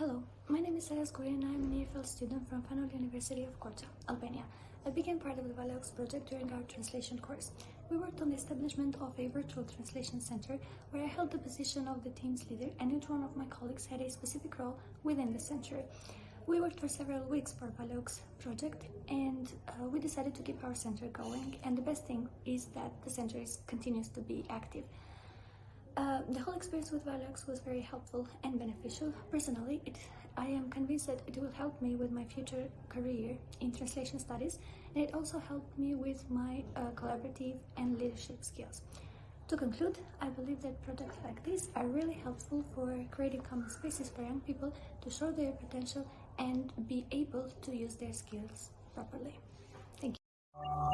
is Aras and I'm an EFL student from Fan Noli University of Korça, Albania. I became part of the Valox project during our translation course. We worked on the establishment of a virtual translation center where I held the position of the team's leader and each one of my colleagues had a specific role within the center. We worked for several weeks for Valox project and uh, we decided to keep our center going and the best thing is that the center is, continues to be active. Uh, the whole experience with Valox was very helpful and beneficial. Personally, it, I am convinced that it will help me with my future career in translation studies and it also helped me with my uh, collaborative and leadership skills. To conclude, I believe that projects like this are really helpful for creating common spaces for young people to show their potential and be able to use their skills properly. Thank you.